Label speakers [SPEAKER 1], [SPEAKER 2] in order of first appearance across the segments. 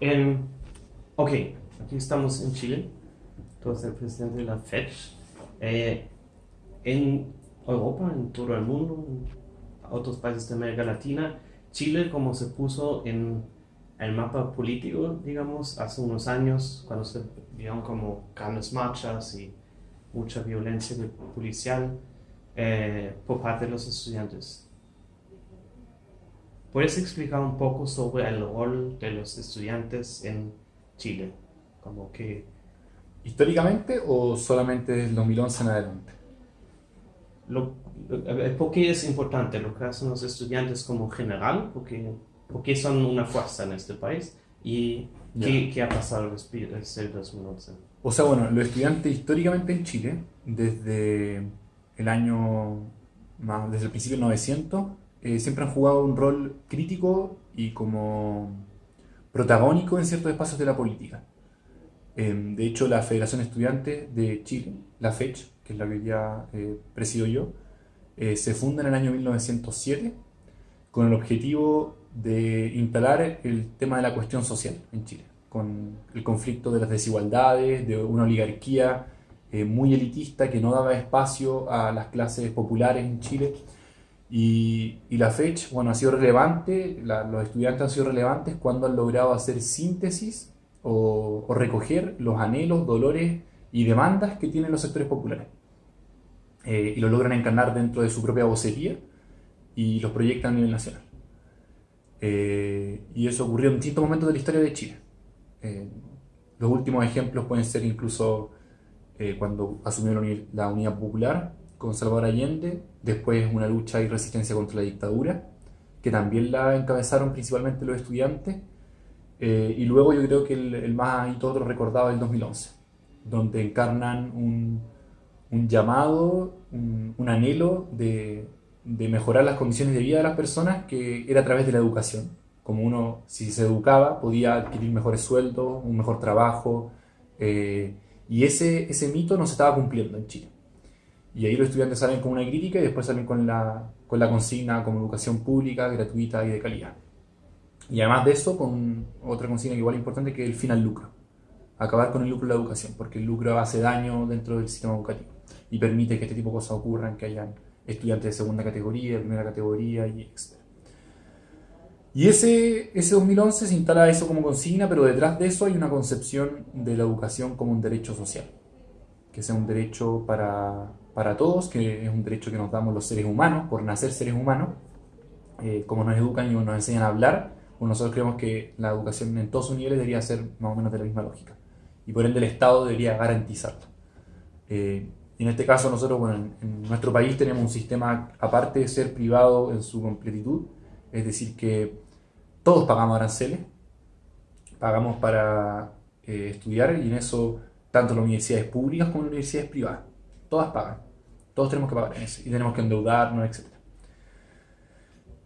[SPEAKER 1] En, ok, aquí estamos en Chile. Tú eres el presidente de la FED. Eh, en Europa, en todo el mundo, en otros países de América Latina, Chile como se puso en el mapa político, digamos, hace unos años, cuando se vieron como grandes marchas y mucha violencia policial eh, por parte de los estudiantes. ¿Puedes explicar un poco sobre el rol de los estudiantes en Chile? Como que...
[SPEAKER 2] ¿Históricamente o solamente desde el 2011 en adelante?
[SPEAKER 1] Lo, ¿Por qué es importante lo que hacen los estudiantes como general? Porque, porque son una fuerza en este país. ¿Y qué, qué, ha pasado desde el 2011?
[SPEAKER 2] O sea, bueno, los estudiantes históricamente en Chile, desde el año, desde el principio del 900, eh, siempre han jugado un rol crítico y como protagónico en ciertos espacios de la política. Em, de hecho, la Federación Estudiante de Chile, la FECH, que es la que ya eh, presido yo, eh, se funda en el año 1907 con el objetivo de instalar el tema de la cuestión social en Chile, con el conflicto de las desigualdades, de una oligarquía muy elitista que no daba espacio a las clases populares en Chile y, la fecha, bueno, ha sido relevante, los estudiantes han sido relevantes cuando han logrado hacer síntesis o, recoger los anhelos, dolores y demandas que tienen los sectores populares. Eh, y lo logran encarnar dentro de su propia vocería y los proyectan a nivel nacional. Eh, y eso ocurrió en distintos momentos de la historia de Chile. Eh, los últimos ejemplos pueden ser incluso cuando asumió la Unidad Popular, con Salvador Allende, después una lucha y resistencia contra la dictadura, que también la encabezaron principalmente los estudiantes, eh, y luego yo creo que el, más y todo lo recordado es el 2011, donde encarnan un, un llamado, un, un anhelo de, de, mejorar las condiciones de vida de las personas, que era a través de la educación. Como uno, si se educaba, podía adquirir mejores sueldos, un mejor trabajo, eh, y ese, ese mito no se estaba cumpliendo en Chile. Y ahí los estudiantes salen con una crítica y después salen con la, con la consigna como educación pública, gratuita y de calidad. Y además de eso, con otra consigna igual importante que es el fin al lucro. Acabar con el lucro de la educación, porque el lucro hace daño dentro del sistema educativo y permite que este tipo de cosas ocurran, que hayan estudiantes de segunda categoría, de primera categoría y etc. Y ese, ese 2011 se instala eso como consigna, pero detrás de eso hay una concepción de la educación como un derecho social, que sea un derecho para, para todos, que es un derecho que nos damos los seres humanos, por nacer seres humanos, eh, como nos educan y nos enseñan a hablar, pues nosotros creemos que la educación en todos sus niveles debería ser más o menos de la misma lógica. Y por ende el Estado debería garantizarlo. Eh, en este caso nosotros, bueno, en, nuestro país tenemos un sistema, aparte de ser privado en su completitud, es decir, que todos pagamos aranceles, pagamos para eh, estudiar y en eso tanto las universidades públicas como las universidades privadas todas pagan. Todos tenemos que pagar y tenemos que endeudarnos, etc.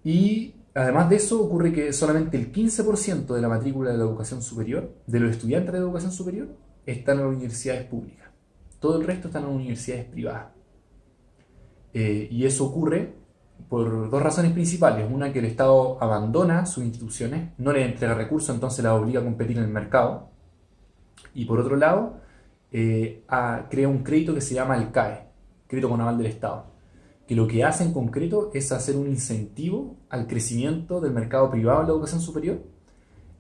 [SPEAKER 2] Y además de eso ocurre que solamente el 15% de la matrícula de la educación superior, de los estudiantes de educación superior, están en universidades públicas. Todo el resto están en universidades privadas. Eh, y eso ocurre por dos razones principales. Una, que el Estado abandona sus instituciones, no les entrega recursos, entonces las obliga a competir en el mercado. Y por otro lado, eh, crea un crédito que se llama el CAE, crédito con aval del Estado, que lo que hace en concreto es hacer un incentivo al crecimiento del mercado privado en la educación superior.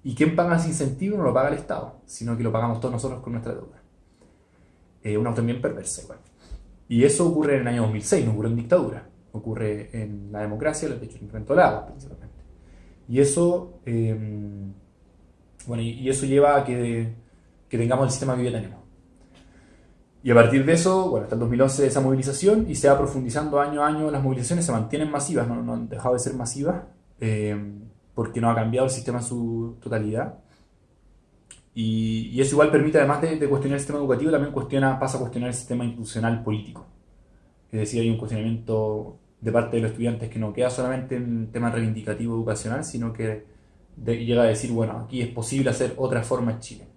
[SPEAKER 2] ¿Y quién paga ese incentivo? No lo paga el Estado, sino que lo pagamos todos nosotros con nuestra deuda. Eh, una también perversa igual. Y eso ocurre en el año 2006, no ocurre en dictadura, ocurre en la democracia, de hecho, en agua principalmente. Y eso, em, bueno, y, eso lleva a que, que tengamos el sistema que hoy tenemos. Y a partir de eso, bueno, hasta el 2011 esa movilización y se va profundizando año a año, las movilizaciones se mantienen masivas, no, han dejado de ser masivas, eh, porque no ha cambiado el sistema en su totalidad. Y, eso igual permite, además de, cuestionar el sistema educativo, también cuestiona, pasa a cuestionar el sistema institucional político. Es decir, hay un cuestionamiento de parte de los estudiantes que no queda solamente en el tema reivindicativo educacional, sino que llega a decir, bueno, aquí es posible hacer otra forma en Chile,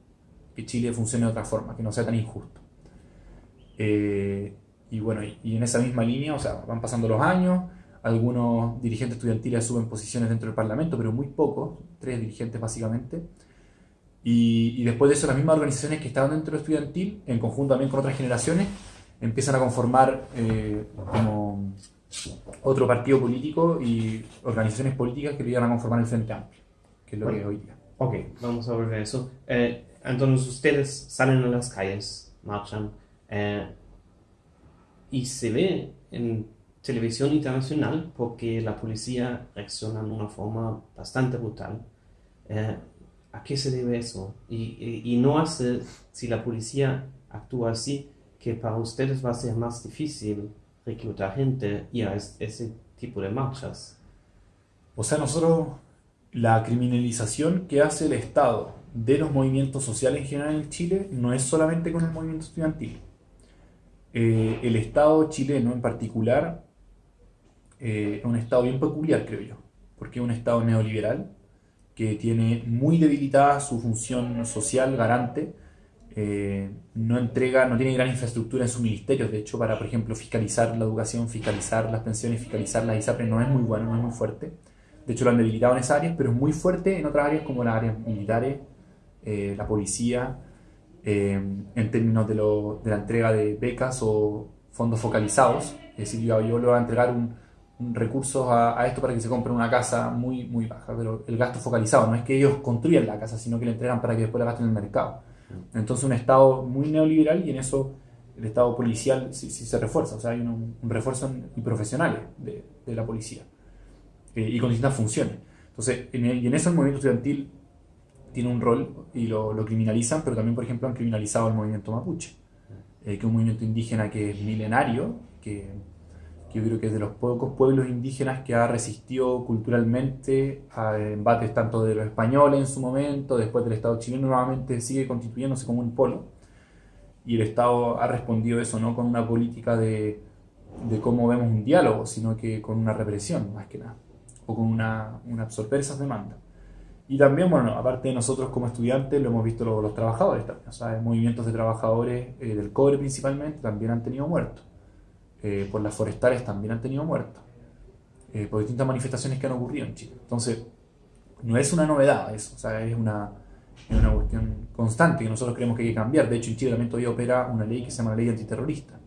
[SPEAKER 2] que Chile funcione de otra forma, que no sea tan injusto. Eh, y bueno, y, en esa misma línea, o sea, van pasando los años, algunos dirigentes estudiantiles asumen posiciones dentro del Parlamento, pero muy pocos, tres dirigentes básicamente. Y, después de eso, las mismas organizaciones que estaban dentro del estudiantil, en conjunto también con otras generaciones, empiezan a conformar eh, como otro partido político y organizaciones políticas que llegan a conformar el Frente Amplio, que es lo que es hoy día.
[SPEAKER 1] Ok, vamos a volver a eso. Eh, entonces ustedes salen a las calles, marchan, eh, y se ve en televisión internacional porque la policía reacciona de una forma bastante brutal. Eh, ¿A qué se debe eso? Y, y, no hace, si la policía actúa así, que para ustedes va a ser más difícil reclutar gente y a ese tipo de marchas.
[SPEAKER 2] O sea, nosotros, la criminalización que hace el Estado de los movimientos sociales en general en Chile no es solamente con el movimiento estudiantil. Eh, el Estado chileno en particular eh, es un Estado bien peculiar, creo yo, porque es un Estado neoliberal que tiene muy debilitada su función social garante, eh, no entrega, no tiene gran infraestructura en sus ministerios, de hecho, para, por ejemplo, fiscalizar la educación, fiscalizar las pensiones, fiscalizar las ISAPRE no es muy bueno, no es muy fuerte. De hecho, lo han debilitado en esas áreas, pero es muy fuerte en otras áreas como las áreas militares, la policía, eh, en términos de, lo, de, la entrega de becas o fondos focalizados. Es decir, yo, yo le voy a entregar un, recursos a, esto para que se compre una casa muy, muy baja, pero el gasto focalizado no es que ellos construyan la casa, sino que le entregan para que después la gasten en el mercado. Entonces un Estado muy neoliberal y en eso el Estado policial sí, se refuerza, o sea, hay un, refuerzo y profesionales de, de, la policía eh, y con distintas funciones. Entonces, en y en eso el movimiento estudiantil tiene un rol y lo, lo, criminalizan, pero también, por ejemplo, han criminalizado el movimiento mapuche, eh, que es un movimiento indígena que es milenario, que yo creo que es de los pocos pueblos indígenas que ha resistido culturalmente a embates tanto de los españoles en su momento, después del Estado chileno nuevamente sigue constituyéndose como un polo. Y el Estado ha respondido eso no con una política de, de cómo vemos un diálogo, sino que con una represión, más que nada, o con una, una absorber esas demandas. Y también, bueno, aparte de nosotros como estudiantes, lo hemos visto los, trabajadores también, o sea, movimientos de trabajadores eh, del cobre principalmente también han tenido muertos eh, por las forestales también han tenido muertos, eh, por distintas manifestaciones que han ocurrido en Chile. Entonces, no es una novedad eso, o sea, es una, es una cuestión constante que nosotros creemos que hay que cambiar. De hecho, en Chile también todavía opera una ley que se llama la ley antiterrorista,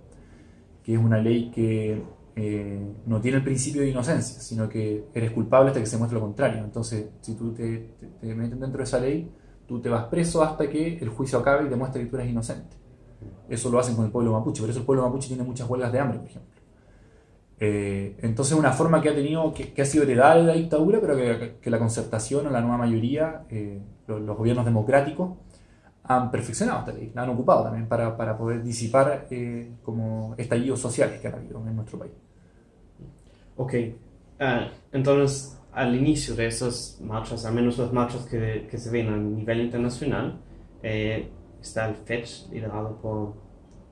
[SPEAKER 2] que es una ley que eh, no tiene el principio de inocencia, sino que eres culpable hasta que se muestre lo contrario. Entonces, si tú te, te, te meten dentro de esa ley, tú te vas preso hasta que el juicio acabe y demuestre que tú eres inocente. Eso lo hacen con el pueblo mapuche, por eso el pueblo mapuche tiene muchas huelgas de hambre, por ejemplo. Eh, entonces, una forma que ha tenido, que, ha sido heredada de la dictadura, pero que, la concertación o la nueva mayoría, eh, los, gobiernos democráticos, han perfeccionado esta ley, la han ocupado también para, para poder disipar eh, como estallidos sociales que han habido en nuestro país.
[SPEAKER 1] Ok, ah, entonces al inicio de esas marchas, al menos las marchas que, que se ven a nivel internacional, está el FETCH, liderado por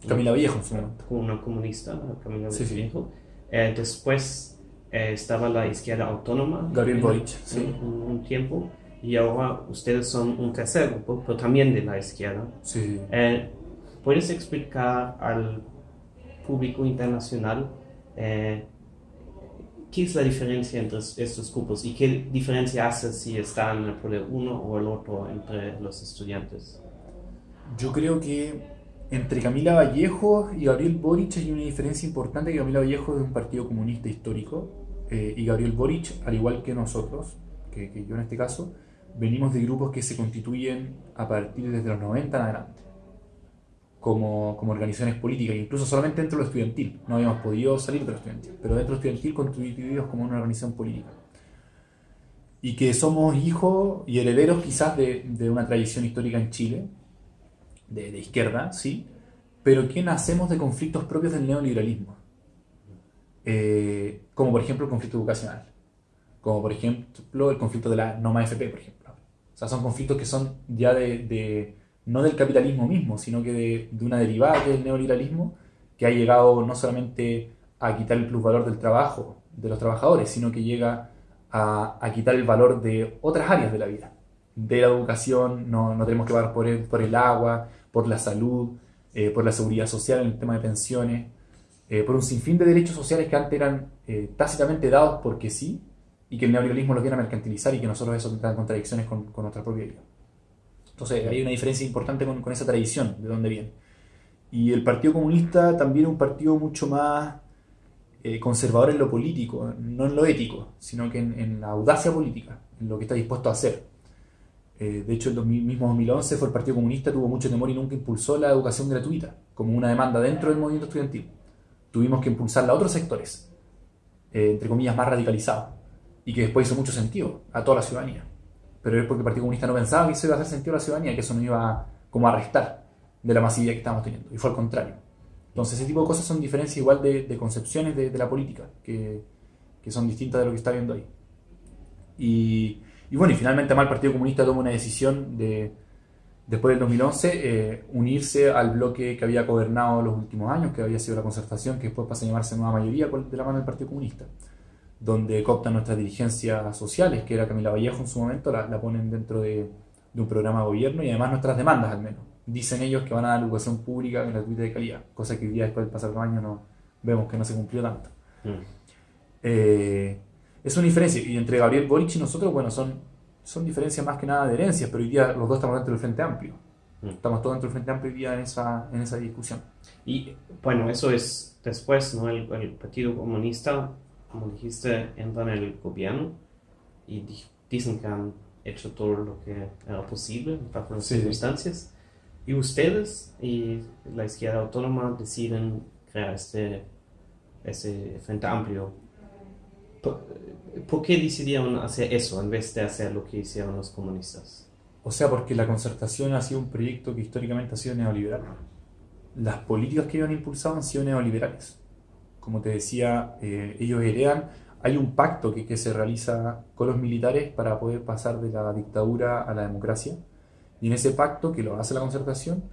[SPEAKER 2] Camila Viejo,
[SPEAKER 1] una comunista, Camila Viejo. Eh, después eh, estaba la izquierda autónoma.
[SPEAKER 2] Gabriel Boric, sí.
[SPEAKER 1] Un, tiempo. Y ahora ustedes son un tercer grupo, pero también de la izquierda.
[SPEAKER 2] Sí.
[SPEAKER 1] Eh, ¿Puedes explicar al público internacional qué es la diferencia entre estos grupos y qué diferencia hace si están por el uno o el otro entre los estudiantes?
[SPEAKER 2] Yo creo que entre Camila Vallejo y Gabriel Boric hay una diferencia importante, que Camila Vallejo es un partido comunista histórico eh, y Gabriel Boric, al igual que nosotros, que, yo en este caso, venimos de grupos que se constituyen a partir desde los 90 en adelante, como, como organizaciones políticas, incluso solamente dentro de lo estudiantil, no habíamos podido salir de lo estudiantil, pero dentro de lo estudiantil constituidos como una organización política. Y que somos hijos y herederos quizás de, de una tradición histórica en Chile, de, izquierda, sí, pero que nacemos de conflictos propios del neoliberalismo. Eh, como por ejemplo el conflicto educacional, como por ejemplo el conflicto de la Noma FP, por ejemplo. Sea, son conflictos que son ya de, no del capitalismo mismo, sino que de, una derivada del neoliberalismo que ha llegado no solamente a quitar el plusvalor del trabajo de los trabajadores, sino que llega a, quitar el valor de otras áreas de la vida. De la educación, no, no tenemos que pagar por por el agua, por la salud, eh, por la seguridad social en el tema de pensiones. eh, por un sinfín de derechos sociales que antes eran eh, tácitamente dados porque sí, y que el neoliberalismo lo quiera mercantilizar y que nosotros eso entra en contradicciones con, con nuestra propia vida. Entonces hay una diferencia importante con, con, esa tradición, de dónde viene. Y el Partido Comunista también es un partido mucho más eh, conservador en lo político, no en lo ético, sino que en, en, la audacia política, en lo que está dispuesto a hacer. Eh, de hecho, el mismo 2011 fue el Partido Comunista, tuvo mucho temor y nunca impulsó la educación gratuita como una demanda dentro del movimiento estudiantil. Tuvimos que impulsarla a otros sectores, eh, entre comillas, más radicalizados, y que después hizo mucho sentido a toda la ciudadanía. Pero es porque el Partido Comunista no pensaba que eso iba a hacer sentido a la ciudadanía, que eso no iba como a restar de la masividad que estábamos teniendo, y fue al contrario. Entonces, ese tipo de cosas son diferencias igual de, de concepciones de, de, la política, que, que, son distintas de lo que está viendo ahí. Y, y bueno, y finalmente además el Partido Comunista toma una decisión de, después del 2011, eh, unirse al bloque que había gobernado los últimos años, que había sido la concertación, que después pasa a llamarse Nueva Mayoría de la mano del Partido Comunista, donde cooptan nuestras dirigencias sociales, que era Camila Vallejo en su momento, la, la ponen dentro de, de, un programa de gobierno y además nuestras demandas al menos. Dicen ellos que van a dar educación pública gratuita de calidad, cosa que hoy día después del pasar los años no, vemos que no se cumplió tanto. Mm. Eh, es una diferencia, y entre Gabriel Boric y nosotros, bueno, son, son diferencias más que nada de herencias, pero hoy día los dos estamos dentro del Frente Amplio. Mm. Estamos todos dentro del Frente Amplio hoy día en esa, en esa discusión.
[SPEAKER 1] Y bueno, eso es después, ¿no? El, el Partido Comunista, como dijiste, entra en el gobierno y dicen que han hecho todo lo que era posible bajo las sí. circunstancias. Y ustedes y la izquierda autónoma deciden crear este, este Frente Amplio ¿Por qué decidieron hacer eso en vez de hacer lo que hicieron los comunistas?
[SPEAKER 2] O sea, porque la concertación ha sido un proyecto que históricamente ha sido neoliberal. Las políticas que ellos han impulsado han sido neoliberales. Como te decía, eh, ellos heredan, hay un pacto que, que se realiza con los militares para poder pasar de la dictadura a la democracia. Y en ese pacto, que lo hace la concertación,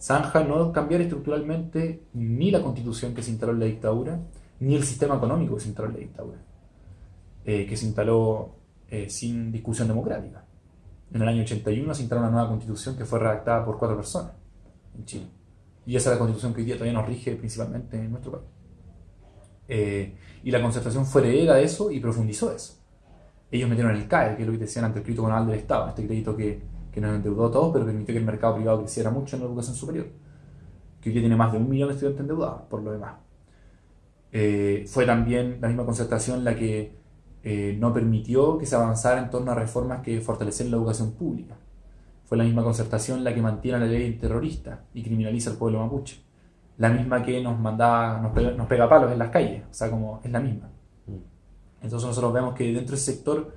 [SPEAKER 2] zanja no cambiar estructuralmente ni la constitución que se instaló en la dictadura, ni el sistema económico que se instaló en la dictadura eh, que se instaló eh, sin discusión democrática. En el año 81 se instaló una nueva constitución que fue redactada por cuatro personas en Chile. Y esa es la constitución que hoy día todavía nos rige principalmente en nuestro país. Eh, y la concertación fue heredera de eso y profundizó eso. Ellos metieron el CAE, que es lo que decían ante el crédito conal del Estado, este crédito que, que nos endeudó a todos, pero permitió que el mercado privado creciera mucho en la educación superior, que hoy tiene más de un millón de estudiantes endeudados, por lo demás. Eh, fue también la misma concertación la que eh, no permitió que se avanzara en torno a reformas que fortalecieran la educación pública. Fue la misma concertación la que mantiene la ley terrorista y criminaliza al pueblo mapuche. La misma que nos mandaba, nos pega, nos pega palos en las calles, o sea, como es la misma. Mm. Entonces nosotros vemos que dentro del sector,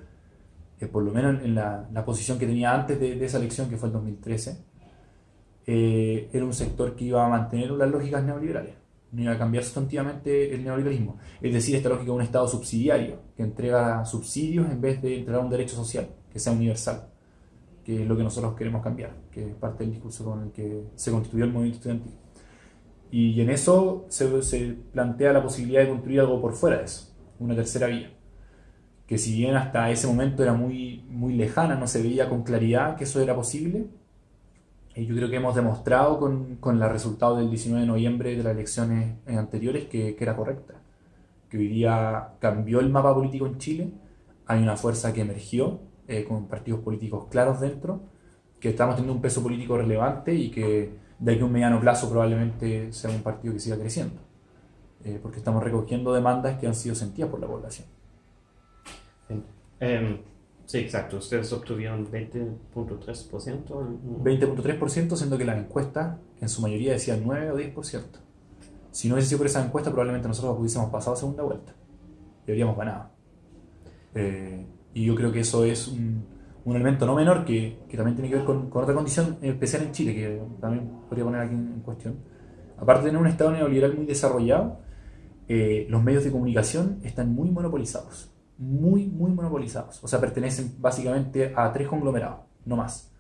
[SPEAKER 2] eh, por lo menos en la, la, posición que tenía antes de, de, esa elección, que fue el 2013, eh, era un sector que iba a mantener las lógicas neoliberales no iba a cambiar sustantivamente el neoliberalismo. Es decir, esta lógica de un Estado subsidiario, que entrega subsidios en vez de entregar un derecho social, que sea universal, que es lo que nosotros queremos cambiar, que es parte del discurso con el que se constituyó el movimiento estudiantil. Y en eso se, plantea la posibilidad de construir algo por fuera de eso, una tercera vía, que si bien hasta ese momento era muy, muy lejana, no se veía con claridad que eso era posible, y yo creo que hemos demostrado con, con el resultado del 19 de noviembre de las elecciones anteriores que, que, era correcta. Que hoy día cambió el mapa político en Chile, hay una fuerza que emergió eh, con partidos políticos claros dentro, que estamos teniendo un peso político relevante y que de aquí a un mediano plazo probablemente sea un partido que siga creciendo. Eh, porque estamos recogiendo demandas que han sido sentidas por la población.
[SPEAKER 1] Um Sí, exacto. Ustedes obtuvieron 20.3%.
[SPEAKER 2] 20.3%, siendo que las encuestas en su mayoría decían 9 o 10%. Si no hubiese sido por esa encuesta, probablemente nosotros hubiésemos pasado a segunda vuelta y habríamos ganado. Eh, y yo creo que eso es un, un elemento no menor que, que, también tiene que ver con, con, otra condición especial en Chile, que también podría poner aquí en, cuestión. Aparte de tener un Estado neoliberal muy desarrollado, eh, los medios de comunicación están muy monopolizados muy, muy monopolizados. O sea, pertenecen básicamente a tres conglomerados, no más.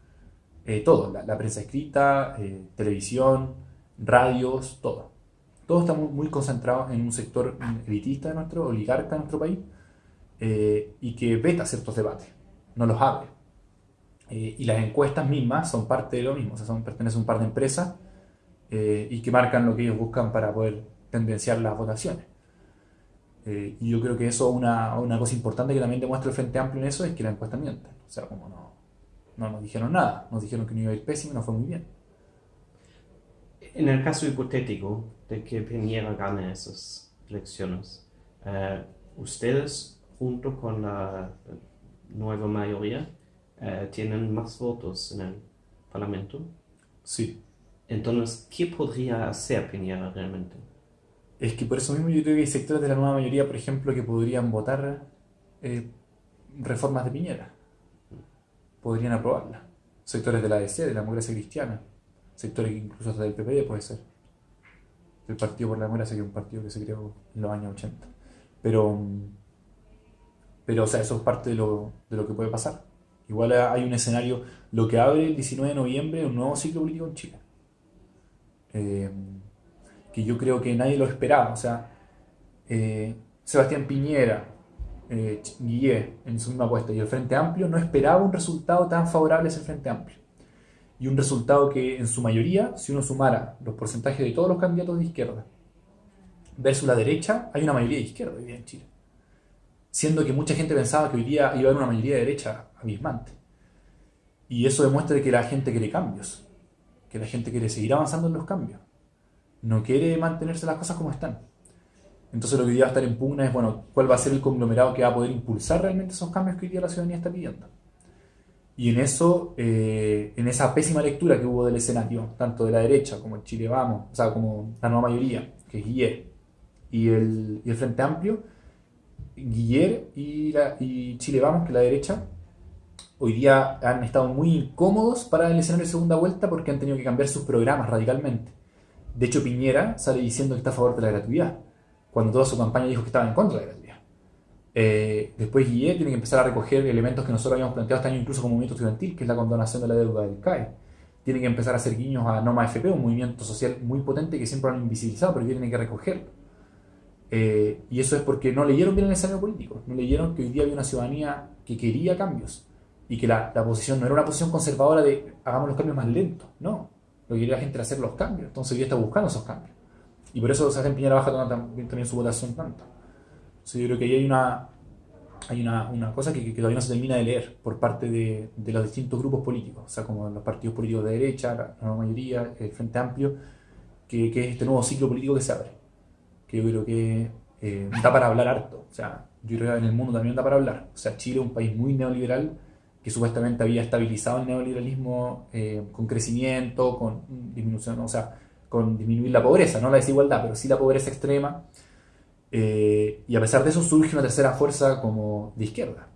[SPEAKER 2] Eh, todo, la, prensa escrita, eh, televisión, radios, todo. Todo está muy, muy, concentrado en un sector elitista de nuestro, oligarca de nuestro país, eh, y que veta ciertos debates, no los abre. Eh, y las encuestas mismas son parte de lo mismo, o sea, son, pertenecen a un par de empresas y que marcan lo que ellos buscan para poder tendenciar las votaciones. Eh, y yo creo que eso, una, una cosa importante que también demuestra el Frente Amplio en eso, es que la encuesta miente. O sea, como no, no nos dijeron nada, nos dijeron que no iba a ir pésimo y no fue muy bien.
[SPEAKER 1] En el caso hipotético de que Piñera gane esas elecciones, eh, ustedes, junto con la nueva mayoría, eh, tienen más votos en el Parlamento.
[SPEAKER 2] Sí.
[SPEAKER 1] Entonces, ¿qué podría hacer Piñera realmente?
[SPEAKER 2] Es que por eso mismo yo creo que hay sectores de la nueva mayoría, por ejemplo, que podrían votar eh, reformas de Piñera. Podrían aprobarla. Sectores de la ADC, de la democracia cristiana. Sectores incluso hasta del PPD puede ser. El Partido por la Democracia, que es un partido que se creó en los años 80. Pero, pero o sea, eso es parte de lo, de lo que puede pasar. Igual hay un escenario, lo que abre el 19 de noviembre, un nuevo ciclo político en Chile. Eh, que yo creo que nadie lo esperaba. O sea, eh, Sebastián Piñera, eh, en su misma apuesta y el Frente Amplio no esperaba un resultado tan favorable a ese Frente Amplio. Y un resultado que en su mayoría, si uno sumara los porcentajes de todos los candidatos de izquierda versus la derecha, hay una mayoría de izquierda hoy día en Chile. Siendo que mucha gente pensaba que hoy día iba a haber una mayoría de derecha abismante. Y eso demuestra que la gente quiere cambios, que la gente quiere seguir avanzando en los cambios. No quiere mantenerse las cosas como están. Entonces lo que hoy día va a estar en pugna es, bueno, cuál va a ser el conglomerado que va a poder impulsar realmente esos cambios que hoy día la ciudadanía está pidiendo. Y en eso, eh, en esa pésima lectura que hubo del escenario, tanto de la derecha como el Chile Vamos, o sea, como la nueva mayoría, que es y el, y el Frente Amplio, Guillet y, y Chile Vamos, que la derecha, hoy día han estado muy incómodos para el escenario de segunda vuelta porque han tenido que cambiar sus programas radicalmente. De hecho, Piñera sale diciendo que está a favor de la gratuidad, cuando toda su campaña dijo que estaba en contra de la gratuidad. Eh, después Guillet tiene que empezar a recoger elementos que nosotros habíamos planteado este año incluso como movimiento estudiantil, que es la condonación de la deuda del CAE. Tiene que empezar a hacer guiños a Noma FP, un movimiento social muy potente que siempre han invisibilizado, pero que tienen que recogerlo. Eh, y eso es porque no leyeron bien el escenario político, no leyeron que hoy día había una ciudadanía que quería cambios y que la, la, posición no era una posición conservadora de hagamos los cambios más lentos, no. Lo que quería la gente era hacer los cambios, entonces hoy día está buscando esos cambios. Y por eso se en Piñera baja también, también su votación tanto. Entonces yo creo que ahí hay una, hay una, una cosa que, que, todavía no se termina de leer por parte de, de, los distintos grupos políticos, o sea, como los partidos políticos de derecha, la, la mayoría, el Frente Amplio, que, que, es este nuevo ciclo político que se abre. Que yo creo que eh, da para hablar harto. O sea, yo creo que en el mundo también da para hablar. O sea, Chile es un país muy neoliberal que supuestamente había estabilizado el neoliberalismo eh, con crecimiento, con disminución, o sea, con disminuir la pobreza, no la desigualdad, pero sí la pobreza extrema. Eh, y a pesar de eso surge una tercera fuerza como de izquierda,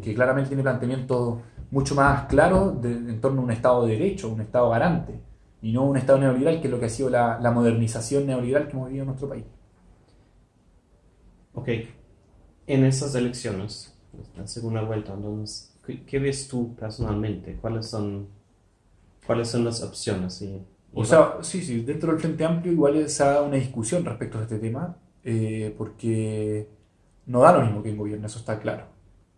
[SPEAKER 2] que claramente tiene planteamientos mucho más claros en torno a un Estado de Derecho, un Estado garante, y no un Estado neoliberal, que es lo que ha sido la, la modernización neoliberal que hemos vivido en nuestro país.
[SPEAKER 1] Ok, en esas elecciones, la segunda vuelta, entonces, ¿Qué, ¿Qué, ves tú personalmente? ¿Cuáles son, cuáles son las opciones? Y,
[SPEAKER 2] o sea, sí, sí, dentro del Frente Amplio igual dado una discusión respecto a este tema, eh, porque no da lo mismo que en gobierno, eso está claro.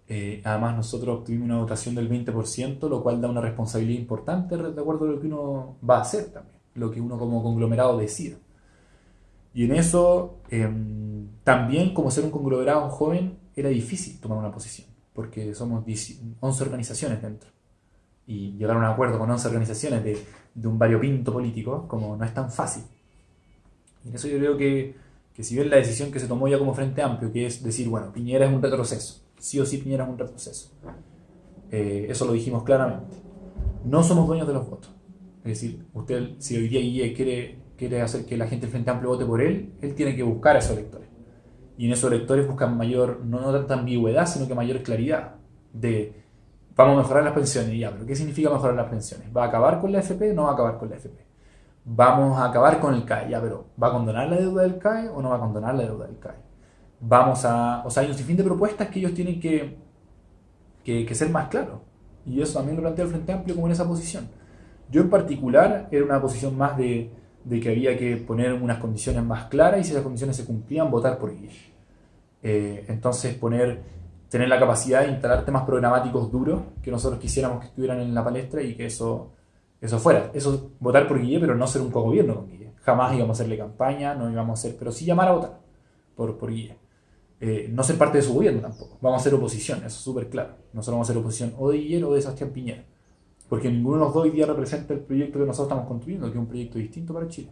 [SPEAKER 2] Eh, además, nosotros obtuvimos una votación del 20%, lo cual da una responsabilidad importante de acuerdo a lo que uno va a hacer también, lo que uno como conglomerado decida. Y en eso, eh, también como ser un conglomerado joven, era difícil tomar una posición porque somos 11 organizaciones dentro. Y llegar a un acuerdo con 11 organizaciones de, de un variopinto político, como no es tan fácil. Y en eso yo creo que, que si bien la decisión que se tomó ya como Frente Amplio, que es decir, bueno, Piñera es un retroceso, sí o sí Piñera es un retroceso, eh, eso lo dijimos claramente. No somos dueños de los votos. Es decir, usted, si hoy día quiere, quiere hacer que la gente del Frente Amplio vote por él, él tiene que buscar a esos electores y en esos lectores buscan mayor, no, no tanta ambigüedad, sino que mayor claridad de vamos a mejorar las pensiones, ya, pero ¿qué significa mejorar las pensiones? ¿Va a acabar con la FP? No va a acabar con la FP. Vamos a acabar con el CAE, ya, pero ¿va a condonar la deuda del CAE o no va a condonar la deuda del CAE? Vamos a, o sea, hay un sinfín de propuestas que ellos tienen que, que, que ser más claros. Y eso también lo plantea el Frente Amplio como en esa posición. Yo en particular era una posición más de, de que había que poner unas condiciones más claras y si esas condiciones se cumplían, votar por ellas. Eh, entonces, poner, tener la capacidad de instalar temas programáticos duros que nosotros quisiéramos que estuvieran en la palestra y que eso, eso fuera. Eso, votar por Guille, pero no ser un cogobierno con Guille. Jamás íbamos a hacerle campaña, no íbamos a hacer, pero sí llamar a votar por, por guía. Eh, no ser parte de su gobierno tampoco. Vamos a ser oposición, eso es súper claro. Nosotros vamos a ser oposición o de Guillermo o de Sebastián Piñera. Porque ninguno de los dos hoy día representa el proyecto que nosotros estamos construyendo, que es un proyecto distinto para Chile.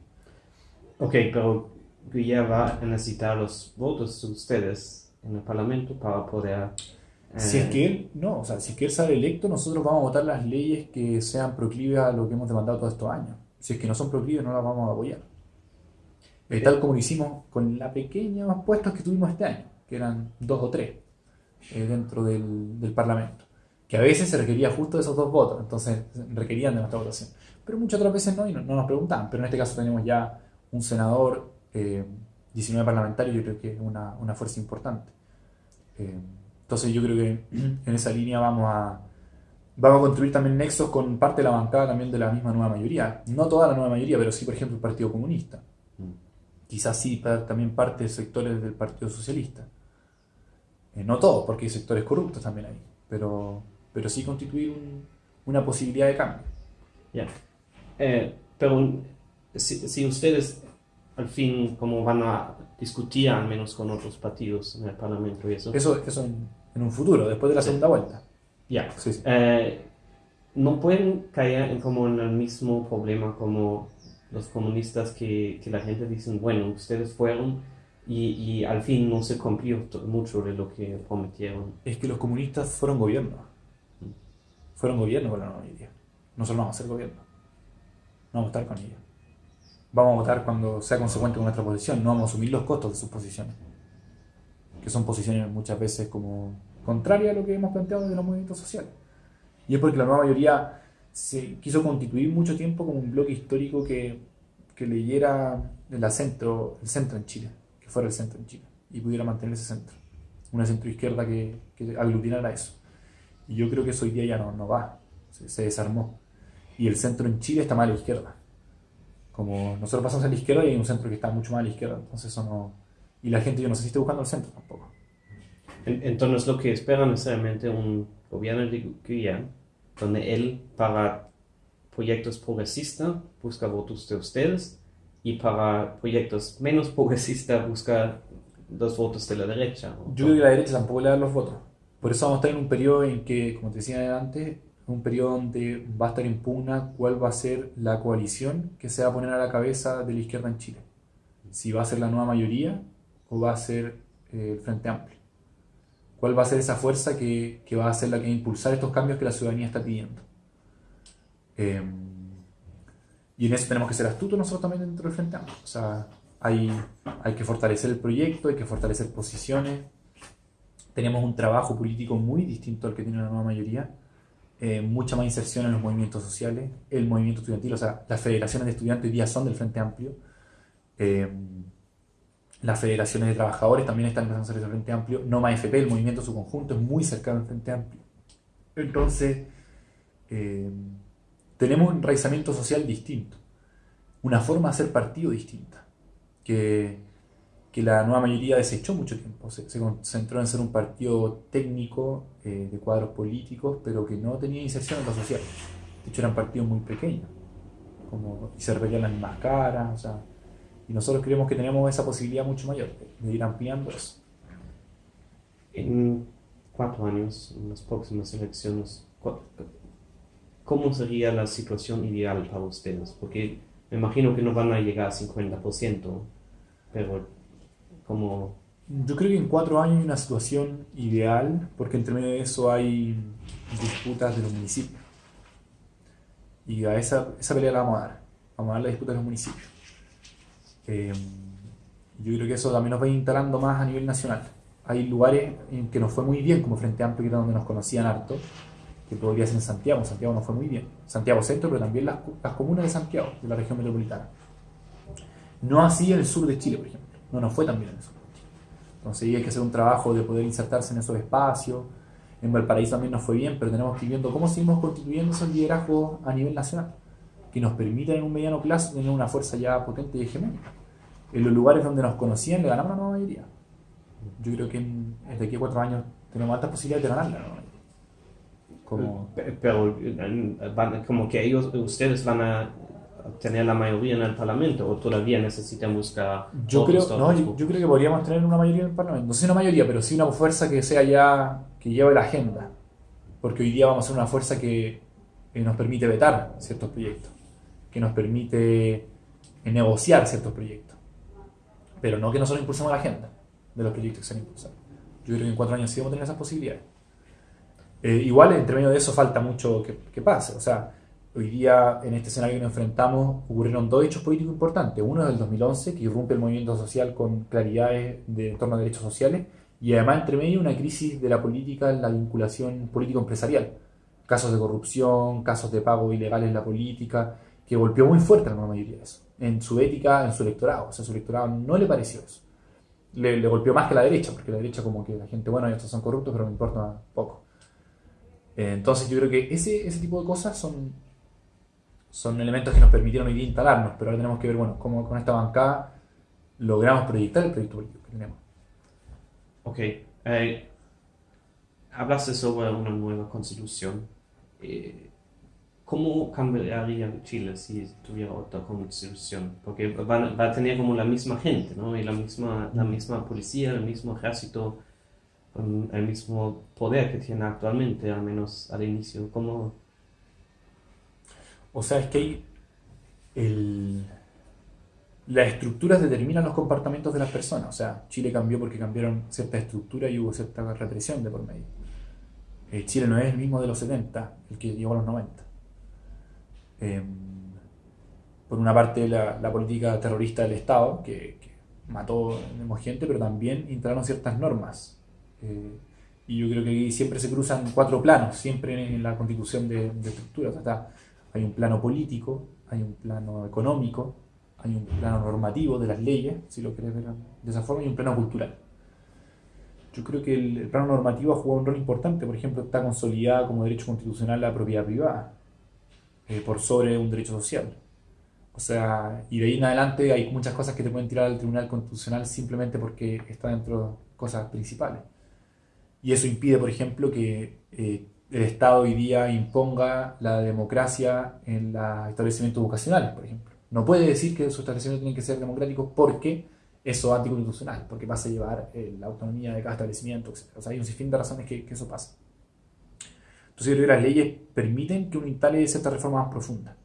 [SPEAKER 1] Ok, pero Guillermo va a necesitar los votos de ustedes en el Parlamento para poder...
[SPEAKER 2] Si es que él, no, o sea, si es que él sale electo, nosotros vamos a votar las leyes que sean proclives a lo que hemos demandado todos estos años. Si es que no son proclives, no las vamos a apoyar. Eh, tal como lo hicimos con la pequeña puestos que tuvimos este año, que eran dos o tres eh, dentro del, del, Parlamento. Que a veces se requería justo de esos dos votos, entonces requerían de nuestra votación. Pero muchas otras veces no, y no, nos preguntaban. Pero en este caso tenemos ya un senador, eh, 19 parlamentarios, yo creo que es una, una fuerza importante. Eh, entonces yo creo que en esa línea vamos a, vamos a construir también nexos con parte de la bancada también de la misma nueva mayoría. No toda la nueva mayoría, pero sí, por ejemplo, el Partido Comunista. Mm. Quizás sí también parte de sectores del Partido Socialista. Eh, no todos, porque hay sectores corruptos también ahí, pero, pero sí constituir una posibilidad de cambio.
[SPEAKER 1] Ya. Eh, pero si, si, ustedes al fin como van a discutir al menos con otros partidos en el Parlamento y eso.
[SPEAKER 2] Eso, eso en un futuro, después de la segunda vuelta.
[SPEAKER 1] Ya. Eh, no pueden caer en como en el mismo problema como los comunistas que, que la gente dice, bueno, ustedes fueron y, y, al fin no se cumplió mucho de lo que prometieron.
[SPEAKER 2] Es que los comunistas fueron gobierno. Fueron gobierno con la nueva idea. Nosotros no vamos a ser gobierno. No vamos a estar con ellos. Vamos a votar cuando sea consecuente con nuestra posición. No vamos a asumir los costos de sus posiciones. Que son posiciones muchas veces como contraria a lo que hemos planteado desde los movimientos sociales. Y es porque la nueva mayoría se quiso constituir mucho tiempo como un bloque histórico que, que leyera el centro, el centro en Chile, que fuera el centro en Chile, y pudiera mantener ese centro. Una centro izquierda que, que aglutinara eso. Y yo creo que eso hoy día ya no, no va, se, se, desarmó. Y el centro en Chile está más a la izquierda. Como nosotros pasamos a la izquierda y hay un centro que está mucho más a la izquierda, entonces eso no... Y la gente yo no sé si está buscando el centro tampoco.
[SPEAKER 1] Entonces lo que espera necesariamente un gobierno de Guyana, donde él para proyectos progresistas busca votos de ustedes y para proyectos menos progresistas busca los votos de la derecha.
[SPEAKER 2] Yo creo que la derecha tampoco le da los votos. Por eso vamos a estar en un periodo en que, como te decía antes, un periodo donde va a estar en pugna cuál va a ser la coalición que se va a poner a la cabeza de la izquierda en Chile. Si va a ser la nueva mayoría o va a ser eh, el Frente Amplio cuál va a ser esa fuerza que, va a ser la que va a impulsar estos cambios que la ciudadanía está pidiendo. Eh, y en eso tenemos que ser astutos nosotros también dentro del Frente Amplio. O sea, hay que fortalecer el proyecto, hay que fortalecer posiciones. Tenemos un trabajo político muy distinto al que tiene la nueva mayoría. Eh, mucha más inserción en los movimientos sociales, el movimiento estudiantil, o sea, las federaciones de estudiantes hoy día son del Frente Amplio. Eh, las federaciones de trabajadores también están empezando a hacer ese Frente Amplio. Noma FP, el movimiento en su conjunto, es muy cercano al Frente Amplio. Entonces, eh, tenemos un enraizamiento social distinto, una forma de hacer partido distinta, que, que la nueva mayoría desechó mucho tiempo. Se, concentró en ser un partido técnico eh, de cuadros políticos, pero que no tenía inserción en lo social. De hecho, eran partidos muy pequeños, como, y se repetían las mismas caras, o sea, y nosotros creemos que tenemos esa posibilidad mucho mayor de ir ampliando eso.
[SPEAKER 1] En cuatro años, en las próximas elecciones, ¿cómo sería la situación ideal para ustedes? Porque me imagino que no van a llegar a 50%, pero como...
[SPEAKER 2] Yo creo que en cuatro años hay una situación ideal, porque entre medio de eso hay disputas de los municipios. Y a esa, esa pelea la vamos a dar. Vamos a dar la disputa de los municipios. Eh, yo creo que eso también nos va instalando más a nivel nacional. Hay lugares en que nos fue muy bien, como Frente Amplio, que era donde nos conocían harto, que podría ser en Santiago. Santiago nos fue muy bien. Santiago Centro, pero también las, las comunas de Santiago, de la región metropolitana. No así en el sur de Chile, por ejemplo. No nos fue tan bien en Chile. Entonces hay que hacer un trabajo de poder insertarse en esos espacios. En Valparaíso también nos fue bien, pero tenemos que ir viendo cómo seguimos constituyendo esos liderazgos a nivel nacional, que nos permitan en un mediano plazo tener una fuerza ya potente y hegemónica en los lugares donde nos conocían le ganamos la nueva mayoría. Yo creo que en, de aquí a cuatro años tenemos altas posibilidades de ganarla. ¿no?
[SPEAKER 1] Como... Pero, como que ellos, ustedes van a tener la mayoría en el Parlamento o todavía necesitan buscar
[SPEAKER 2] yo
[SPEAKER 1] otros
[SPEAKER 2] creo no yo, yo creo que podríamos tener una mayoría en el Parlamento. No sé una mayoría pero sí una fuerza que sea ya que lleve la agenda. Porque hoy día vamos a ser una fuerza que, nos permite vetar ciertos proyectos que nos permite eh, negociar ciertos proyectos. Pero no que nosotros impulsemos la agenda de los proyectos que se han impulsado. Yo creo que en cuatro años sí vamos a tener esas posibilidades. Eh, igual entre medio de eso falta mucho que, que pase. O sea Hoy día, en este escenario que nos enfrentamos, ocurrieron dos hechos políticos importantes. Uno es del 2011, que irrumpe el movimiento social con claridades de, en torno a derechos sociales, y además, entre medio, una crisis de la política la vinculación político-empresarial. Casos de corrupción, casos de pago ilegales en la política, que golpeó muy fuerte a la mayoría de eso. En su ética, en su electorado. O sea, su electorado no le pareció eso. Le, le golpeó más que la derecha, porque la derecha, como que la gente, bueno, estos son corruptos, pero me importa poco. Eh, Entonces, yo creo que ese, ese tipo de cosas son son elementos que nos permitieron hoy día instalarnos, pero ahora tenemos que ver, bueno, cómo con esta bancada logramos proyectar el proyecto político que tenemos.
[SPEAKER 1] Ok. eh, hablaste sobre una nueva constitución. Eh, ¿Cómo cambiaría Chile si tuviera otra constitución? Porque van- va a tener como la misma gente, ¿no? Y la misma, la misma policía, el mismo ejército, el mismo poder que tiene actualmente, al menos al inicio. ¿Cómo?
[SPEAKER 2] O sea, es que el- las estructuras determinan los comportamientos de las personas. O sea, Chile cambió porque cambiaron cierta estructura y hubo cierta represión de por medio. Eh, Chile no es el mismo de los 70, el que llegó a los 90. Eh, por una parte, la, política terrorista del Estado, que, que mató gente, pero también instalaron ciertas normas. Eh, y yo creo que aquí siempre se cruzan cuatro planos, siempre en la constitución de, estructuras. Está- hay un plano político, hay un plano económico, hay un plano normativo de las leyes, si lo querés ver de esa forma, y un plano cultural. Yo creo que el, plano normativo ha jugado un rol importante, por ejemplo, está consolidada como derecho constitucional la propiedad privada, eh, por sobre un derecho social. O sea, y de ahí en adelante hay muchas cosas que te pueden tirar al Tribunal Constitucional simplemente porque está dentro de cosas principales. Y eso impide, por ejemplo, que eh, el Estado hoy día imponga la democracia en los establecimientos educacionales, por ejemplo. No puede decir que sus establecimientos tienen que ser democráticos porque eso es anticonstitucional, porque pasa a llevar eh, la autonomía de cada establecimiento, etc. O sea, hay un sinfín de razones que, eso pasa. Entonces yo las leyes permiten que uno instale ciertas reformas más profundas.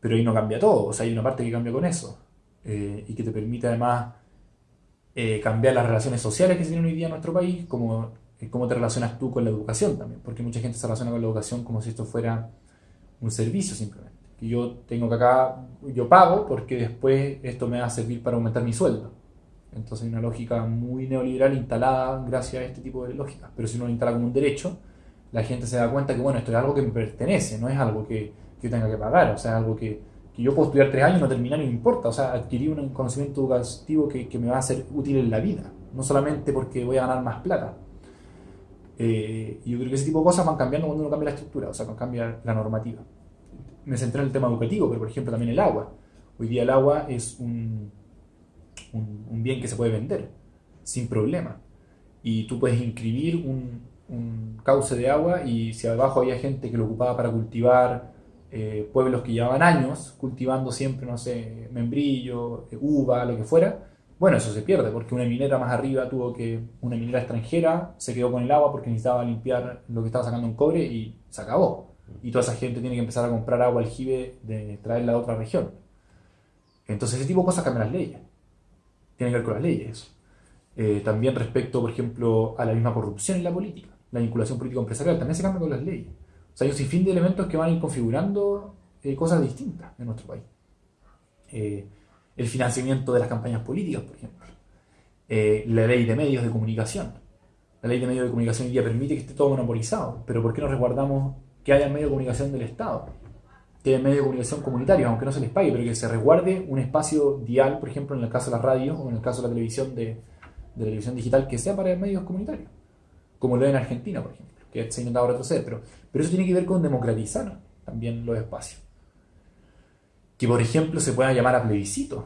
[SPEAKER 2] Pero ahí no cambia todo, o sea, hay una parte que cambia con eso. eh, y que te permite además eh, cambiar las relaciones sociales que se tienen hoy día en nuestro país, como cómo te relacionas tú con la educación también, porque mucha gente se relaciona con la educación como si esto fuera un servicio simplemente. Que yo tengo que acá, yo pago porque después esto me va a servir para aumentar mi sueldo. Entonces hay una lógica muy neoliberal instalada gracias a este tipo de lógicas. Pero si uno lo instala como un derecho, la gente se da cuenta que bueno, esto es algo que me pertenece, no es algo que, que yo tenga que pagar, o sea, algo que, que yo puedo estudiar tres años y no terminar no importa, o sea, adquirir un conocimiento educativo que, que me va a ser útil en la vida, no solamente porque voy a ganar más plata. Eh, y yo creo que ese tipo de cosas van cambiando cuando uno cambia la estructura, o sea, cuando cambia la normativa. Me centré en el tema educativo, pero por ejemplo también el agua. Hoy día el agua es un, un, un bien que se puede vender sin problema. Y tú puedes inscribir un, un cauce de agua y si abajo había gente que lo ocupaba para cultivar eh, pueblos que llevaban años cultivando siempre, no sé, membrillo, eh, uva, lo que fuera, bueno, eso se pierde porque una minera más arriba tuvo que, una minera extranjera se quedó con el agua porque necesitaba limpiar lo que estaba sacando en cobre y se acabó. Y toda esa gente tiene que empezar a comprar agua aljibe de traerla de otra región. Entonces ese tipo de cosas cambian las leyes. Tiene que ver con las leyes. Eh, también respecto, por ejemplo, a la misma corrupción en la política, la vinculación político-empresarial, también se cambia con las leyes. O sea, hay un sinfín de elementos que van a ir configurando eh, cosas distintas en nuestro país. Eh, el financiamiento de las campañas políticas, por ejemplo. Eh, la ley de medios de comunicación. La ley de medios de comunicación hoy día permite que esté todo monopolizado, pero ¿por qué no resguardamos que haya medios de comunicación del Estado? Que haya medios de comunicación comunitarios, aunque no se les pague, pero que se resguarde un espacio dial, por ejemplo, en el caso de las radios o en el caso de la televisión de, de la televisión digital, que sea para medios comunitarios, como lo es en Argentina, por ejemplo, que se ha intentado retroceder, pero, pero eso tiene que ver con democratizar también los espacios. Que, por ejemplo, se pueda llamar a plebiscito.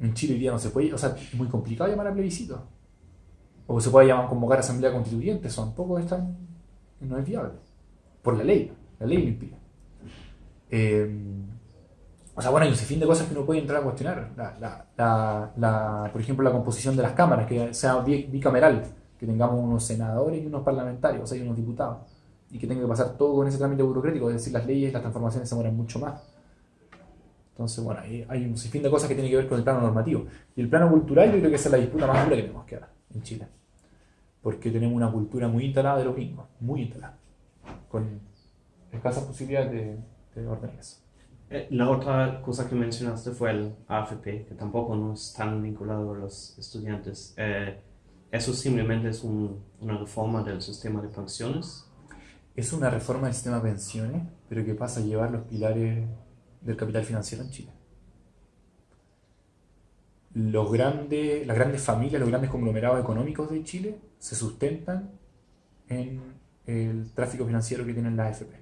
[SPEAKER 2] En Chile hoy día no se puede, o sea, es muy complicado llamar a plebiscito. O se puede llamar convocar a asamblea constituyente, eso tampoco es tan, no es viable. Por la ley, la ley lo impide. Eh, O sea, bueno, hay un sinfín de cosas que uno puede entrar a cuestionar. La, la, la, la- por ejemplo, la composición de las cámaras, que sea bi- bicameral, que tengamos unos senadores y unos parlamentarios, o sea, y unos diputados, y que tenga que pasar todo con ese trámite burocrático, es decir, las leyes, las transformaciones se demoran mucho más. Entonces, bueno, ahí hay un sinfín de cosas que tienen que ver con el plano normativo. Y el plano cultural yo creo que esa es la disputa más dura que tenemos que dar en Chile. Porque tenemos una cultura muy instalada de los gringos, muy instalada, con escasas posibilidades de, de ordenar eso.
[SPEAKER 1] Eh, La otra cosa que mencionaste fue el AFP, que tampoco no es tan vinculado a los estudiantes. Eh, eso simplemente es un- una reforma del sistema de pensiones.
[SPEAKER 2] Es una reforma del sistema de pensiones, pero que pasa a llevar los pilares del capital financiero en Chile. Las grandes familias, los grandes conglomerados económicos de Chile se sustentan en el tráfico financiero que tienen las AFP.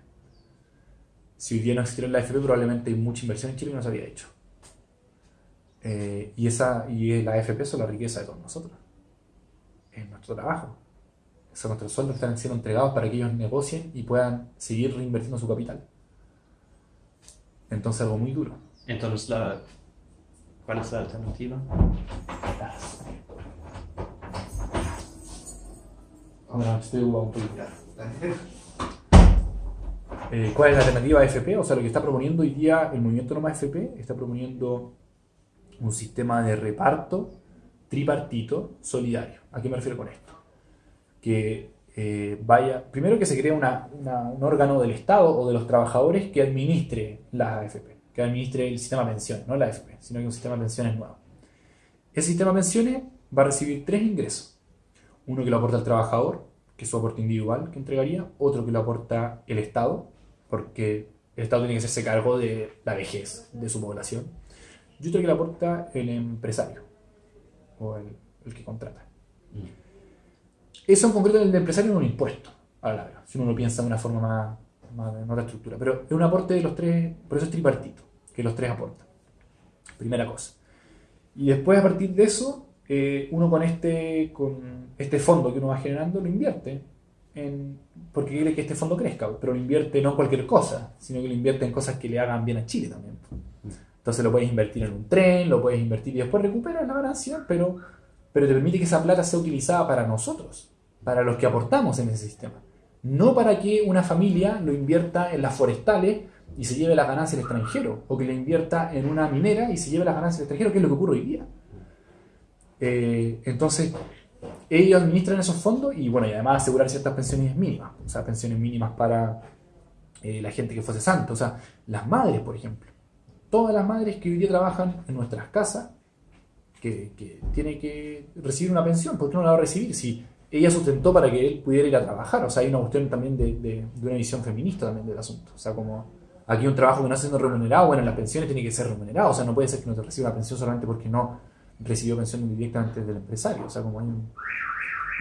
[SPEAKER 2] Si hoy día no existiera la AFP, probablemente hay mucha inversión en Chile que no se había hecho. Eh, y, esa, y la AFP son la riqueza de todos nosotros. Es nuestro trabajo. Esos nuestros sueldos están siendo entregados para que ellos negocien y puedan seguir reinvirtiendo su capital. Entonces algo muy duro.
[SPEAKER 1] Entonces, la, ¿cuál es la alternativa?
[SPEAKER 2] Ahora estoy un poquito. Eh, ¿Cuál es la alternativa a FP? O sea, lo que está proponiendo hoy día el movimiento No Más FP está proponiendo un sistema de reparto tripartito solidario. ¿A qué me refiero con esto? Que eh, vaya, primero que se cree una- una- un órgano del Estado o de los trabajadores que administre la AFP, que administre el sistema de pensiones, no la AFP, sino que un sistema de pensiones nuevo. Ese sistema de pensiones va a recibir tres ingresos. Uno que lo aporta el trabajador, que es su aporte individual que entregaría, otro que lo aporta el Estado, porque el Estado tiene que hacerse cargo de la vejez de su población, y otro que lo aporta el empresario, o el, el que contrata. Eso en concreto el de empresario es un impuesto, a la larga, si uno lo piensa de una forma más, más en otra estructura. Pero es un aporte de los tres, por eso es tripartito, que los tres aportan. Primera cosa. Y después a partir de eso, eh, uno con este, con este fondo que uno va generando lo invierte, en, porque quiere que este fondo crezca, pero lo invierte no en cualquier cosa, sino que lo invierte en cosas que le hagan bien a Chile también. Entonces lo puedes invertir en un tren, lo puedes invertir y después recuperas la ganancia, pero, pero te permite que esa plata sea utilizada para nosotros, para los que aportamos en ese sistema. No para que una familia lo invierta en las forestales y se lleve las ganancias al extranjero, o que lo invierta en una minera y se lleve las ganancias al extranjero, que es lo que ocurre hoy día. Eh, entonces, ellos administran esos fondos y bueno, y además asegurar ciertas pensiones mínimas, o sea, pensiones mínimas para eh, la gente que fuese santa, o sea, las madres, por ejemplo. Todas las madres que hoy día trabajan en nuestras casas, que, que tiene que recibir una pensión, ¿por qué no la va a recibir? Si ella sustentó para que él pudiera ir a trabajar, o sea, hay una cuestión también de, de- de una visión feminista también del asunto, o sea, como aquí un trabajo que no está siendo remunerado, bueno, las pensiones tiene que ser remunerado, o sea, no puede ser que no te reciba una pensión solamente porque no recibió pensión directamente del empresario, o sea, como hay un...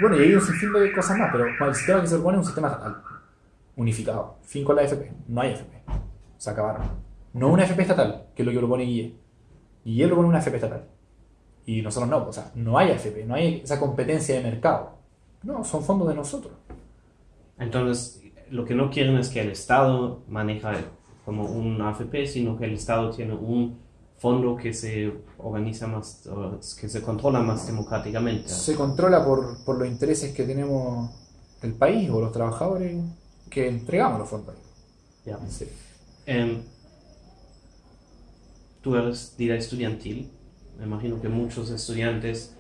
[SPEAKER 2] Bueno, y hay un sinfín de cosas más, pero el sistema que se propone es un sistema estatal, unificado, fin con la FP, no hay FP, se acabaron. No una FP estatal, que es lo que propone Guille. Guille propone una FP estatal. Y nosotros no, o sea, no hay AFP, no hay esa competencia de mercado. No, son fondos de nosotros.
[SPEAKER 1] Entonces, lo que no quieren es que el Estado maneja como un AFP, sino que el Estado tiene un fondo que se organiza más, que se controla más democráticamente.
[SPEAKER 2] Se controla por, por los intereses que tenemos el país o los trabajadores que entregamos los fondos.
[SPEAKER 1] Ya.
[SPEAKER 2] Sí.
[SPEAKER 1] Em, tú eres de la estudiantil. Me imagino que muchos estudiantes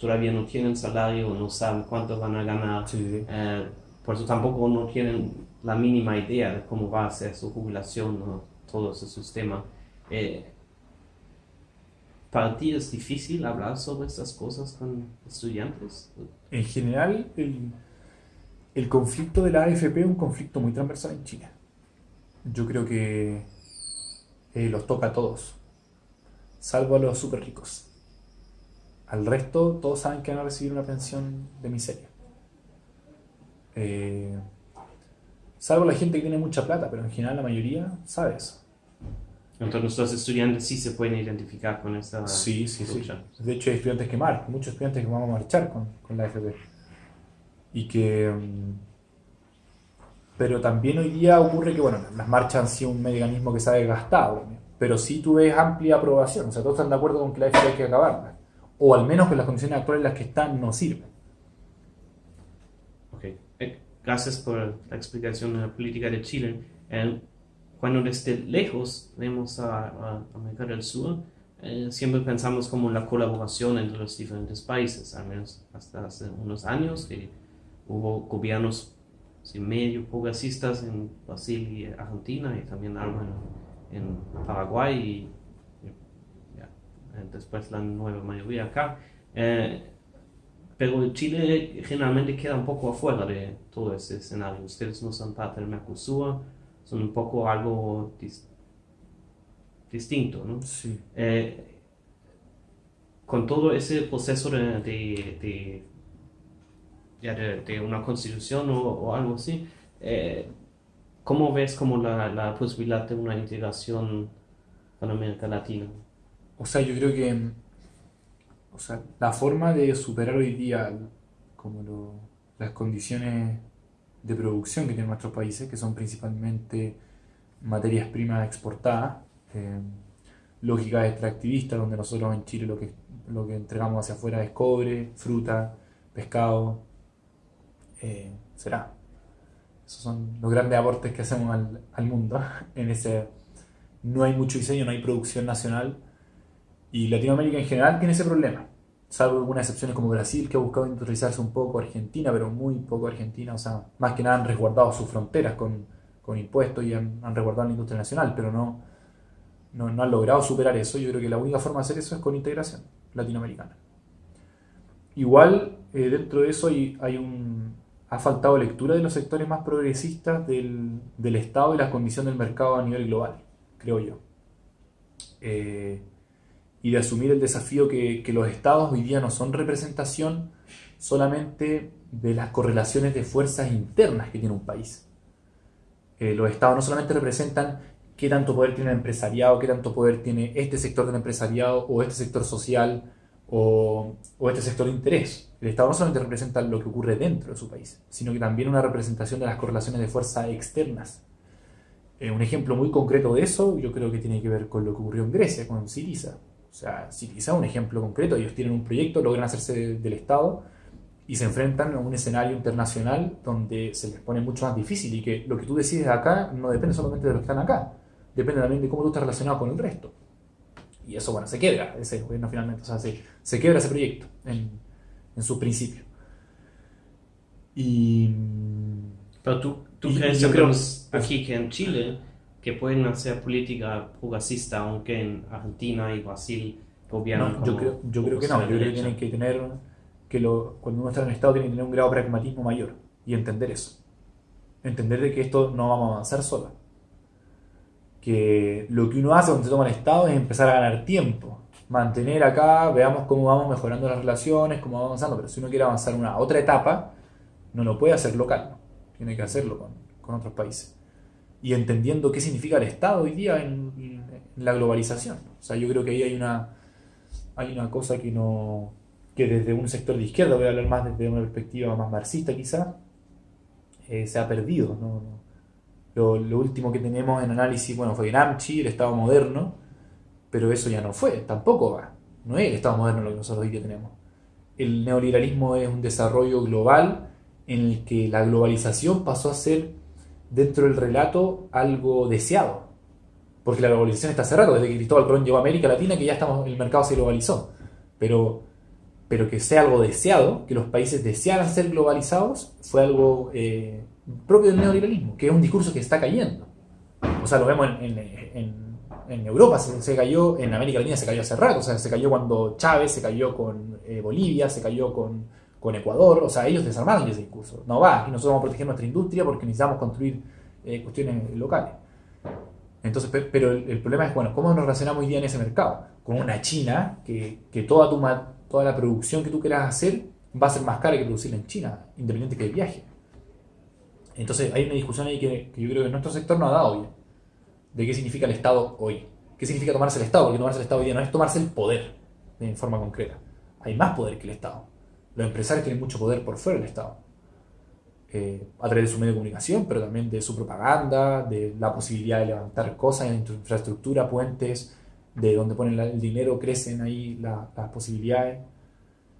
[SPEAKER 1] todavía no tienen salario, no saben cuánto van a ganar.
[SPEAKER 2] Sí, sí.
[SPEAKER 1] Eh, por eso tampoco no tienen la mínima idea de cómo va a ser su jubilación o todo ese sistema. Eh, ¿Para ti es difícil hablar sobre estas cosas con estudiantes?
[SPEAKER 2] En general, el, el conflicto de la AFP es un conflicto muy transversal en Chile. Yo creo que eh, los toca a todos, salvo a los súper ricos. Al resto, todos saben que van a recibir una pensión de miseria. Eh, salvo la gente que tiene mucha plata, pero en general la mayoría sabe eso.
[SPEAKER 1] Entonces los estudiantes sí se pueden identificar con esta
[SPEAKER 2] Sí, sí, sí.
[SPEAKER 1] lucha.
[SPEAKER 2] De hecho, hay estudiantes que marcan, muchos estudiantes que vamos a marchar con, con la AFP. Y que. mm, Pero también hoy día ocurre que, bueno, las marchas han sido un mecanismo que se ha desgastado pero sí tú ves amplia aprobación. O sea, todos están de acuerdo con que la AFP hay que acabarla. O al menos que las condiciones actuales en las que están no sirven.
[SPEAKER 1] Ok. Eh, gracias por la explicación de la política de Chile. Cuando desde lejos vemos a, América del Sur, eh, siempre pensamos como la colaboración entre los diferentes países, al menos hasta hace unos años, que hubo gobiernos medio progresistas en Brasil y Argentina y también algo en, Paraguay y, después la nueva mayoría acá. Eh, pero Chile generalmente queda un poco afuera de todo ese escenario. Ustedes no son parte del Mercosur, son un poco algo distinto, ¿no?
[SPEAKER 2] Sí.
[SPEAKER 1] Eh, con todo ese proceso de, de, una constitución o, algo así, eh, ¿cómo ves como la, la, posibilidad de una integración con América Latina?
[SPEAKER 2] O sea, yo creo que o sea, la forma de superar hoy día como las condiciones de producción que tienen nuestros países, que son principalmente materias primas exportadas, eh, lógicas extractivistas, donde nosotros en Chile lo que, lo que entregamos hacia afuera es cobre, fruta, pescado, eh, será. Esos son los grandes aportes que hacemos al, al, mundo. En ese no hay mucho diseño, no hay producción nacional. Y Latinoamérica en general tiene ese problema salvo algunas excepciones como Brasil, que ha buscado industrializarse un poco, Argentina, pero muy poco Argentina, o sea, más que nada han resguardado sus fronteras con, con impuestos y han, han, resguardado la industria nacional, pero no, no, no, han logrado superar eso. Yo creo que la única forma de hacer eso es con integración latinoamericana. Igual, eh, dentro de eso hay, un, ha faltado lectura de los sectores más progresistas del, del Estado y la condición del mercado a nivel global, creo yo. Eh, y de asumir el desafío que, que, los estados hoy día no son representación solamente de las correlaciones de fuerzas internas que tiene un país. Eh, los estados no solamente representan qué tanto poder tiene el empresariado, qué tanto poder tiene este sector del empresariado o este sector social o, o este sector de interés. El Estado no solamente representa lo que ocurre dentro de su país, sino que también una representación de las correlaciones de fuerzas externas. Eh, un ejemplo muy concreto de eso yo creo que tiene que ver con lo que ocurrió en Grecia, con Siriza o sea, si quizá un ejemplo concreto, ellos tienen un proyecto, logran hacerse del Estado y se enfrentan a un escenario internacional donde se les pone mucho más difícil y que lo que tú decides acá no depende solamente de los que están acá, depende también de cómo tú estás relacionado con el resto. Y eso, bueno, se quiebra ese gobierno finalmente, o sea, se, se quiebra ese proyecto en, en su principio. Y...
[SPEAKER 1] Pero tú, tú crees yo creo, aquí que en Chile que pueden hacer política progresista, aunque en Argentina y Brasil gobiernan.
[SPEAKER 2] No, yo creo, yo creo que no, yo creo que tienen que tener, que lo, cuando uno está en el Estado, tiene que tener un grado de pragmatismo mayor y entender eso. Entender de que esto no vamos a avanzar sola. Que lo que uno hace cuando se toma el Estado es empezar a ganar tiempo. Mantener acá, veamos cómo vamos mejorando las relaciones, cómo vamos avanzando. Pero si uno quiere avanzar una otra etapa, no lo puede hacer local. Tiene que hacerlo con, con otros países y entendiendo qué significa el Estado hoy día en, la globalización. O sea, yo creo que ahí hay una, hay una cosa que no que desde un sector de izquierda, voy a hablar más desde una perspectiva más marxista quizá, eh, se ha perdido. Lo, lo, último que tenemos en análisis, bueno, fue Amchi, el Estado moderno, pero eso ya no fue, tampoco va. No es el Estado moderno lo que nosotros hoy día tenemos. El neoliberalismo es un desarrollo global en el que la globalización pasó a ser dentro del relato algo deseado. Porque la globalización está hace rato, desde que Cristóbal Colón llegó a América Latina, que ya estamos, el mercado se globalizó. Pero, pero que sea algo deseado, que los países desearan ser globalizados, fue algo eh, propio del neoliberalismo, que es un discurso que está cayendo. O sea, lo vemos en, en, en Europa, se, cayó, en América Latina se cayó hace rato, o sea, se cayó cuando Chávez, se cayó con eh, Bolivia, se cayó con con Ecuador, o sea, ellos desarmaron ese discurso. No va, aquí nosotros vamos a proteger nuestra industria porque necesitamos construir eh, cuestiones locales. Entonces, pero el, problema es, bueno, ¿cómo nos relacionamos hoy día en ese mercado? Con una China que, que toda, tu, toda la producción que tú quieras hacer va a ser más cara que producirla en China, independiente que el viaje. Entonces hay una discusión ahí que, que, yo creo que nuestro sector no ha dado bien. De qué significa el Estado hoy. ¿Qué significa tomarse el Estado? Porque tomarse el Estado hoy día no es tomarse el poder en forma concreta. Hay más poder que el Estado. Los empresarios tienen mucho poder por fuera del Estado. eh, a través de su medio de comunicación, pero también de su propaganda, de la posibilidad de levantar cosas en infraestructura, puentes, de donde ponen el dinero crecen ahí las posibilidades.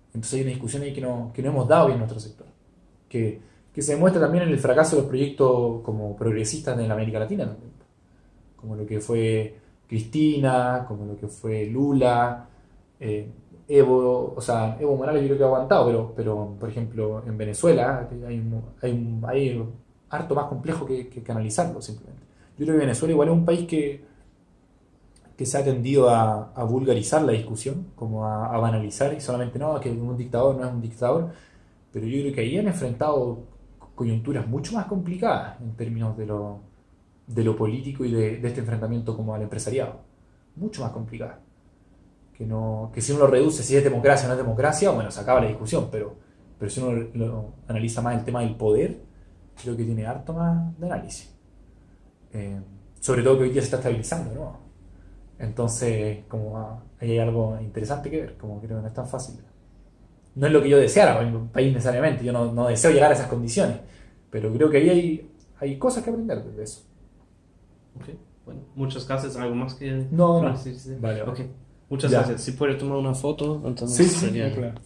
[SPEAKER 2] Entonces hay una discusión ahí que no, que no hemos dado bien en nuestro sector, que, que, se demuestra también en el fracaso de los proyectos como progresistas en América Latina como lo que fue Cristina, como lo que fue Lula, eh, Evo, o sea, Evo Morales yo creo que ha aguantado, pero, pero por ejemplo en Venezuela hay, hay, hay harto más complejo que, que, analizarlo simplemente. Yo creo que Venezuela igual es un país que, que se ha tendido a, a vulgarizar la discusión, como a, banalizar y solamente no, que un dictador no es un dictador, pero yo creo que ahí han enfrentado coyunturas mucho más complicadas en términos de lo, de lo político y de, de este enfrentamiento como al empresariado, mucho más complicadas que, no, que si uno lo reduce, si es democracia o no es democracia, bueno, se acaba la discusión, pero, pero si uno lo, analiza más el tema del poder, creo que tiene harto más de análisis. Eh, sobre todo que hoy día se está estabilizando, ¿no? Entonces, como ahí hay algo interesante que ver, como creo que no es tan fácil. No es lo que yo deseara en un país necesariamente, yo no, no, deseo llegar a esas condiciones, pero creo que ahí hay, hay cosas que aprender de eso.
[SPEAKER 1] Ok, bueno, muchas gracias. ¿Algo más que
[SPEAKER 2] no, no.
[SPEAKER 1] Vale, ok. Muchas gracias. Si puede tomar una foto, entonces
[SPEAKER 2] sí, sí, sería... claro.